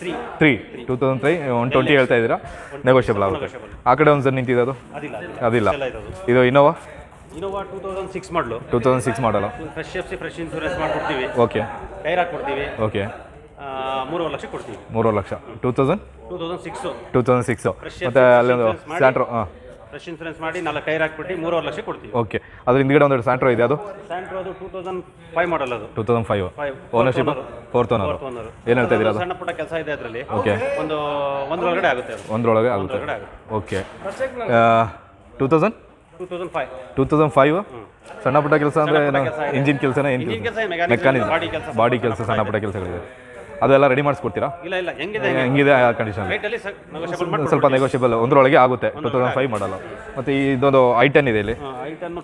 three three two thousand three one twenty ಹೇಳ್ತಾ ಇದ್ದೀರಾ? Negotiable ಆಗುತ್ತೆ. ಆ ಕಡೆ ಒಂದು ಸರ್ ನಿಂತಿದೆ ಅದು? ಅದಿಲ್ಲ ಅದಿಲ್ಲ. ಇದು Innova Innova two thousand six model two thousand six model fresh F C fresh insurance ಮಾಡಿಕೊಡ್ತೀವಿ. ಓಕೆ ಟೈರ್ ಹಾಕ್ಕೊಡ್ತೀವಿ ಓಕೆ ಮೂರುವರೆ ಲಕ್ಷ ಕೊಡ್ತೀವಿ. ಮೂರುವರೆ lakh. Two thousand two thousand six two thousand six ಮತ್ತು ಅಲ್ಲೊಂದು. ಸ್ಯಾಂಟ್ರೋ ಹಾಂ. ಫ್ರೆಶ್ ಇನ್ಸೂರೆನ್ಸ್ ಮಾಡಿ ನಾಲ್ಕು ಕೈ ಹಾಕ್ಬಿಟ್ಟು ಮೂರುವರೆ ಲಕ್ಷ ಕೊಡ್ತೀವಿ. ಓಕೆ ಅದ್ರ ಹಿಂದ್ಗಡೆ ಒಂದು ಸ್ಯಾಂಟ್ರೋ ಇದೆ ಅದು? ಸ್ಯಾಂಟ್ರೋ ಅದು ಟೂ ತೌಸಂಡ್ ಫೈವ್ ಮಾಡಲ್ ಅದು. Two thousand five five ownership fourth owner ಏನು ಹೇಳ್ತಾ ಇದ್ದೀರಾ ಸಣ್ಣ ಪುಟ್ಟ ಕೆಲಸ ಇದೆ ಅದರಲ್ಲಿ. ಓಕೆ ಒಂದು ಒಂದರೊಳಗಡೆ ಆಗುತ್ತೆ ಅದು. ಒಂದರೊಳಗೆ ಆಗುತ್ತೆ. ಆಗುತ್ತೆ. Okay two thousand two thousand five two thousand five ಸಣ್ಣ ಪುಟ್ಟ ಕೆಲಸ ಅಂದರೆ ಇಂಜಿನ್ ಕೆಲಸನೇ ಏನು? ಇಂಜಿನ್ ಕೆಲಸ ಮೆಕ್ಯಾನಿಕ್ ಮೆಕ್ಯಾನಿಕ್ ಬಾಡಿ ಕೆಲಸ. ಬಾಡಿ ಕೆಲಸ ಸಣ್ಣ ಪುಟ್ಟ ಕೆಲಸಗಳಿದೆ. ಅದೆಲ್ಲ ರೆಡಿ ಮಾಡಿಸ್ಕೊಡ್ತೀರಾ? ಇಲ್ಲ ಇಲ್ಲ ಹೆಂಗಿದೆ ಹೆಂಗಿದೆ? ಆ ಕಂಡೀಷನ್ ಸ್ವಲ್ಪ ನೆಗೋಷಿಯಬಲ್ ಒಂದರೊಳಗೆ ಆಗುತ್ತೆ ಟೂ ತೌಸಂಡ್ ಫೈವ್ ಮಾಡಲ್ಲ ಮತ್ತೆ ಇದೊಂದು ಐ ಟೆನ್ ಇದೆ ಇಲ್ಲಿ.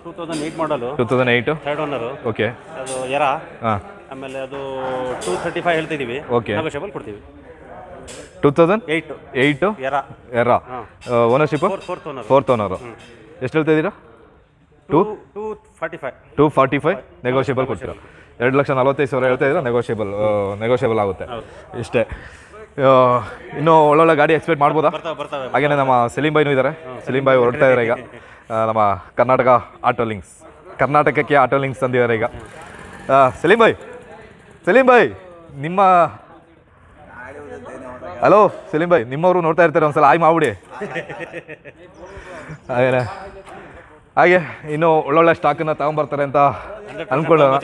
Two thousand eight model two thousand eight third owner okay ಅದು ಎರ ಹಾಂ. ಆಮೇಲೆ ಅದು ಟೂ ತರ್ಟಿ ಫೈವ್ ಹೇಳ್ತಿದ್ದೀವಿ. ನೆಗೋಷಿಯಬಲ್ ಕೊಡ್ತೀವಿ. ಟೂ ತೌಸಂಡ್ ಏಯ್ಟ್ ಏಯ್ಟು ಎರ ಎರ owner fourth fourth owner fourth owner ಎಷ್ಟು ಹೇಳ್ತಾ ಇದ್ದೀರಾ two two forty five two forty five negotiable ಕೊಡ್ತೀರಾ? ಎರಡು ಲಕ್ಷ ನಲವತ್ತೈದು ಸಾವಿರ ಹೇಳ್ತಾ ಇದ್ರೆ ನೆಗೋಷಿಯಬಲ್ ನೆಗೋಷಿಯಬಲ್ ಆಗುತ್ತೆ. ಇಷ್ಟೇ. ಇನ್ನು ಒಳ್ಳೊಳ್ಳೆ ಗಾಡಿ ಎಕ್ಸ್ಪೆಕ್ಟ್ ಮಾಡ್ಬೋದಾ? ಹಾಗೇನೆ ಹಾಗೆಯೇ ನಮ್ಮ ಸಲೀಂ ಬಾಯ್ನೂ ಇದ್ದಾರೆ ಸಲೀಂ ಬಾಯ್ ಹೊರಡ್ತಾ ಇದ್ದಾರೆ ಈಗ. ನಮ್ಮ ಕರ್ನಾಟಕ ಆಟೋ ಲಿಂಕ್ಸ್. ಕರ್ನಾಟಕಕ್ಕೆ ಆಟೋ ಲಿಂಕ್ಸ್ ತಂದಿದ್ದಾರೆ ಈಗ. ಸಲೀಂ ಬಾಯ್. ಸಲೀಂ ಬಾಯ್ ನಿಮ್ಮ ಹಲೋ ಸಲೀಂ ಬಾಯ್ ನಿಮ್ಮವರು ನೋಡ್ತಾ ಇರ್ತಾರೆ ಒಂದ್ಸಲ. ಆಯ್ ಮಾಡ್ಬಿಡಿ. <laughs> ಹಾಗೇನೆ. ಹಾಗೆ ಇನ್ನು ಒಳ್ಳೊಳ್ಳೆ ಸ್ಟಾಕನ್ನು ತಗೊಂಬರ್ತಾರೆ ಅಂತ ಅನ್ಕೊಳ್ಳೋಣ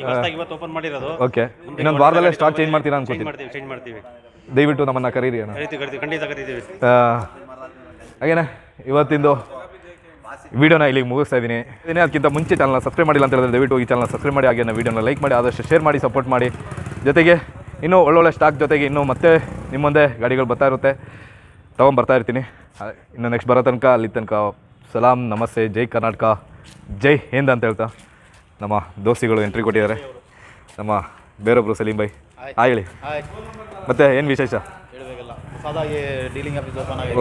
ಈಗ ಹೊಸ್ದಾಗಿ ಇವತ್ತು ಓಪನ್ ಮಾಡಿರೋದು. ಓಕೆ ಇನ್ನೊಂದು ವಾರದಲ್ಲೇ ಸ್ಟಾಕ್ ಚೇಂಜ್ ಮಾಡ್ತೀರಾ ಚೇಂಜ್ ಅನ್ಕೋತೀನಿ. ಮಾಡ್ತೀವಿ ಚೇಂಜ್ ಮಾಡ್ತೀವಿ. ದಯವಿಟ್ಟು ನಮ್ಮನ್ನ ಕರೀರಿ ಅಣ್ಣ. ಕರಿತೀವಿ ಕರಿತೀವಿ. ಖಂಡಿತ ಕರಿತೀವಿ. ಆ, ಹಾಗೇನೆ ಇವತ್ತಿಂದು ವಿಡಿಯೋನ ಇಲ್ಲಿಗೆ ಮುಗಿಸ್ತಾ ಇದ್ದೀನಿ. ಅದಕ್ಕಿಂತ ಮುಂಚೆ ಚಾನಲ್ನ ಸಬ್ಸ್ಕ್ರೈಬ್ ಮಾಡಿಲ್ಲ ಅಂತ ಹೇಳಿದ್ರೆ ದಯವಿಟ್ಟು ಈ ಚಾನಲ್ನ ಸಬ್ಸ್ಕ್ರೈಬ್ ಮಾಡಿ ಹಾಗೆ ವಿಡಿಯೋನ ಲೈಕ್ ಮಾಡಿ ಆದಷ್ಟು ಶೇರ್ ಮಾಡಿ ಸಪೋರ್ಟ್ ಮಾಡಿ. ಜೊತೆಗೆ ಇನ್ನೂ ಒಳ್ಳೊಳ್ಳೆ ಸ್ಟಾಕ್ ಜೊತೆಗೆ ಇನ್ನೂ ಮತ್ತೆ ನಿಮ್ಮ ಮುಂದೆ ಗಾಡಿಗಳು ಬರ್ತಾ ಇರುತ್ತೆ. ತೊಗೊಂಬರ್ತಾ ಇರ್ತೀನಿ. ಆ, ಇನ್ನು ನೆಕ್ಸ್ಟ್ ಬರೋ ತನಕ ಅಲ್ಲಿ ತನಕ ಸಲಾಂ ನಮಸ್ತೆ ಜೈ ಕರ್ನಾಟಕ ಜೈ ಹಿಂದ್ ಅಂತ ಹೇಳ್ತಾ. ನಮ್ಮ ದೋಸ್ತಿಗಳು ಎಂಟ್ರಿ ಕೊಟ್ಟಿದ್ದಾರೆ. ನಮ್ಮ ಬೇರೊಬ್ಬರು ಸಲೀಂ ಬೈ ಹಾಂ ಹೇಳಿ. ಮತ್ತೆ ಏನು ವಿಶೇಷ?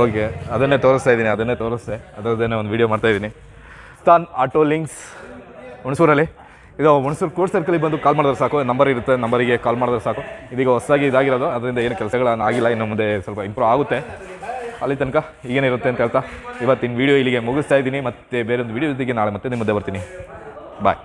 ಓಕೆ ಅದನ್ನೇ ತೋರಿಸ್ತಾ ಇದ್ದೀನಿ ಅದನ್ನೇ ತೋರಿಸ್ತೆ. ಅದರದ್ದೇನೆ ಒಂದು ವಿಡಿಯೋ ಮಾಡ್ತಾ ಇದ್ದೀನಿ. ಸ್ಥಾನ್ ಆಟೋ ಲಿಂಕ್ಸ್ ಹುಣಸೂರಲ್ಲಿ. ಇದು ಹುಣಸೂರು ಕೋರ್ಟ್ ಸರ್ಕಲಿಗೆ ಬಂದು ಕಾಲ್ ಮಾಡಿದ್ರೆ ಸಾಕು. ನಂಬರ್ ಇರುತ್ತೆ ನಂಬರಿಗೆ ಕಾಲ್ ಮಾಡಿದ್ರೆ ಸಾಕು. ಇದೀಗ ಹೊಸದಾಗಿ ಇದಾಗಿರೋದು ಅದರಿಂದ ಏನು ಕೆಲಸಗಳನ್ನು ಆಗಿಲ್ಲ ಇನ್ನು ಮುಂದೆ ಸ್ವಲ್ಪ ಇಂಪ್ರೂವ್ ಆಗುತ್ತೆ. ಅಲ್ಲಿ ತನಕ ಈಗೇನಿರುತ್ತೆ ಅಂತ ಹೇಳ್ತಾ ಇವತ್ತಿನ ವಿಡಿಯೋ ಇಲ್ಲಿಗೆ ಮುಗಿಸ್ತಾ ಇದ್ದೀನಿ. ಮತ್ತೆ ಬೇರೊಂದು ವೀಡಿಯೋ ಜೊತೆಗೆ ನಾಳೆ ಮತ್ತೆ ನಿಮ್ಮ ಮುಂದೆ ಬರ್ತೀನಿ. ಬಾಯ್